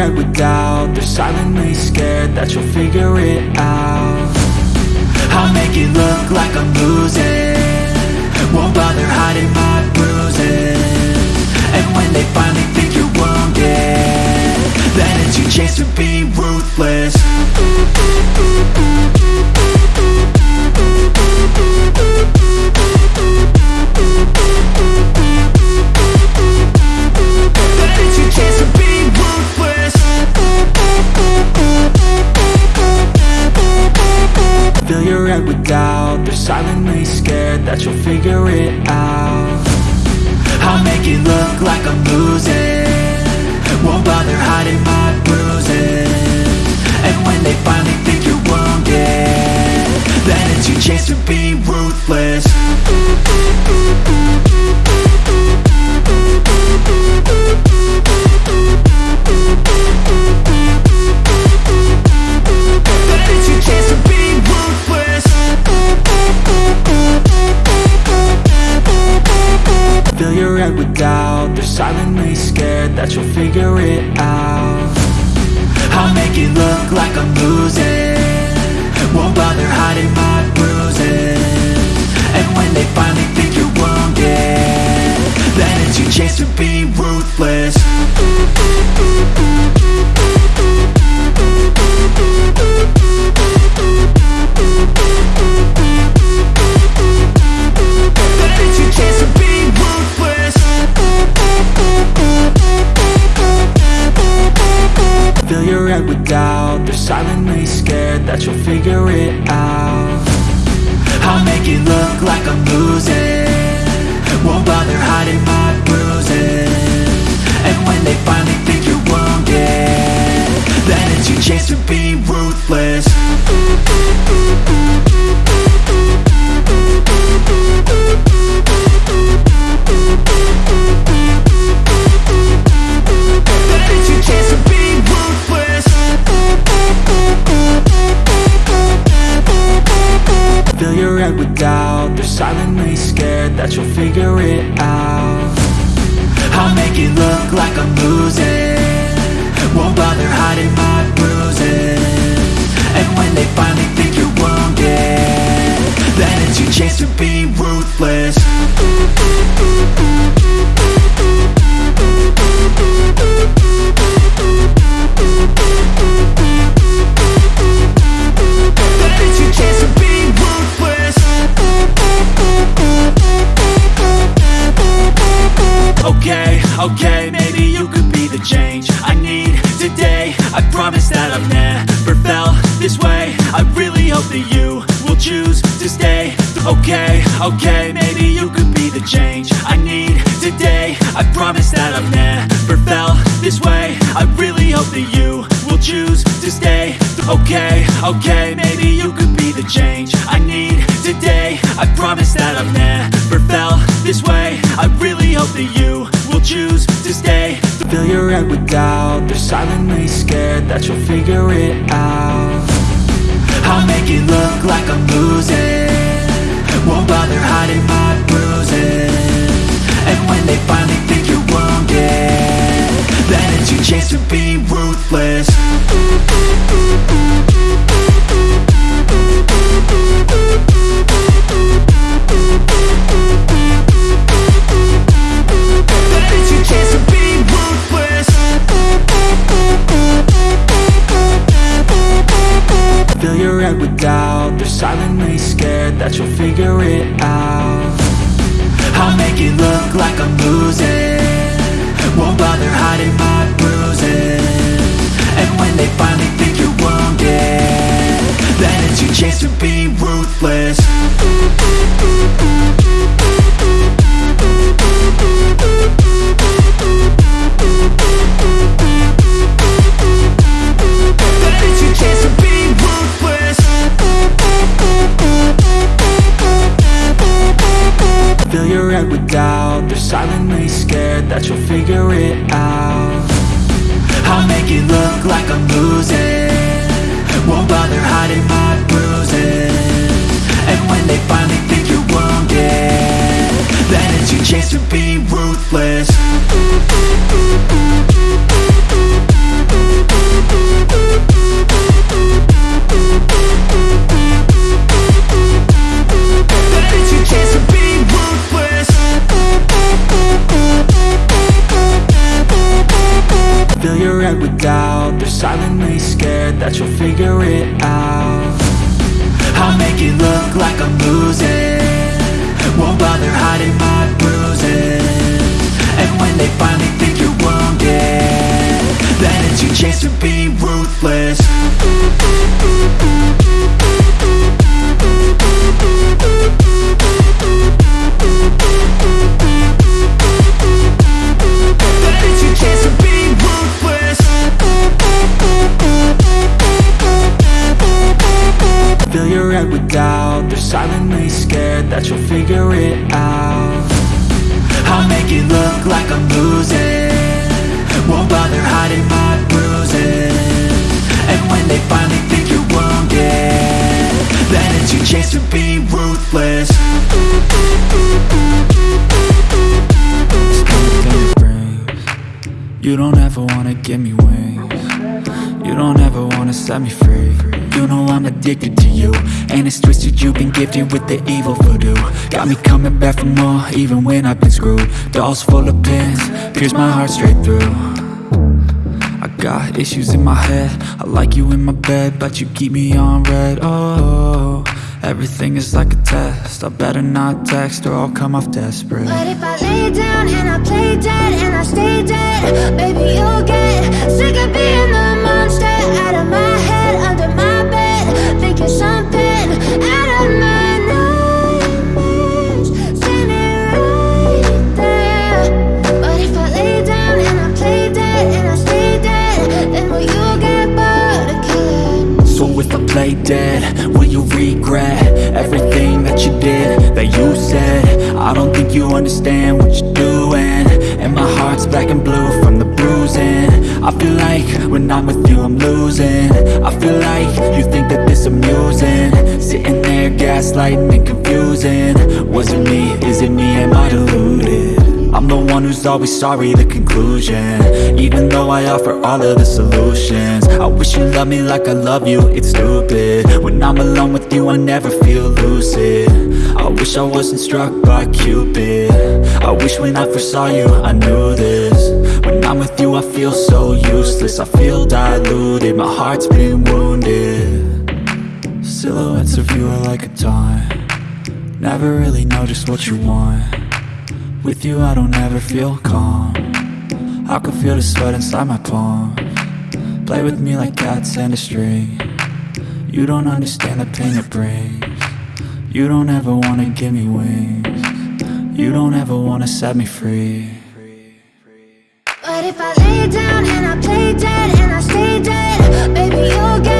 Head with doubt. They're silently scared that you'll figure it out. I'll make it look like I'm losing. Won't bother hiding my bruises. And when they finally think you're wounded Then it's your chance to be ruthless Fill your head with doubt. They're silently scared that you'll figure it out. I'll make it look like I'm losing. Won't bother hiding my bruises. And when they finally think you're wounded Then it's your chance to be ruthless doubt They're silently scared that you'll figure it out. I'll make it look like I'm losing. Won't bother hiding my bruises. And when they finally think you're wounded Then it's your chance to be silently scared that you'll figure it out. I'll make it look like I'm losing. Won't bother hiding my that you. Will choose to stay. Okay, okay, maybe you could be the change I need today. I promise that I've never felt this way. I really hope that you will choose to stay. Okay, okay, maybe you could be the change I need today. I promise that I've never felt this way. I really hope that you will choose to stay. Fill your head with doubt. They're silently scared that you'll figure it out I'll make it look like I'm losing. Won't bother hiding my bruises. And when they finally think you're wounded Then it's your chance to be ruthless bother I'll make it look like I'm losing. Won't bother hiding my bruises. And when they finally think you're wounded Then it's your chance to be ruthless out. I'll make it look like I'm losing. Won't bother hiding my bruises. And when they finally think you're wounded Then it's your chance to be ruthless They're scared that you'll figure it out. I'll make it look like I'm losing. Won't bother hiding my bruises. And when they finally think you're wounded Then it's your chance to be ruthless. You don't ever wanna give me wings. You don't ever wanna set me free You know I'm addicted to you. And it's twisted you've been gifted with the evil voodoo. Got me coming back for more even when I've been screwed. Dolls full of pins, pierce my heart straight through. I got issues in my head. I like you in my bed But you keep me on red, oh Everything is like a test. I better not text or I'll come off desperate. But if I lay down and I play dead Play dead, will you regret everything that you did, that you said? I don't think you understand what you're doing. And my heart's black and blue from the bruising. I feel like when I'm with you I'm losing. I feel like you think that this amusing. Sitting there gaslighting and confusing. Was it me, is it me, am I deluded? I'm the one who's always sorry, the conclusion. Even though I offer all of the solutions. I wish you loved me like I love you, it's stupid. When I'm alone with you, I never feel lucid. I wish I wasn't struck by Cupid. I wish when I first saw you, I knew this. When I'm with you, I feel so useless. I feel diluted, my heart's been wounded. Silhouettes of you are like a taunt. Never really know just what you want with you I don't ever feel calm. I can feel the sweat inside my palm. Play with me like cats and a string. You don't understand the pain it brings. You don't ever wanna give me wings. You don't ever wanna set me free. But if I lay down and I play dead and I stay dead, baby, you'll get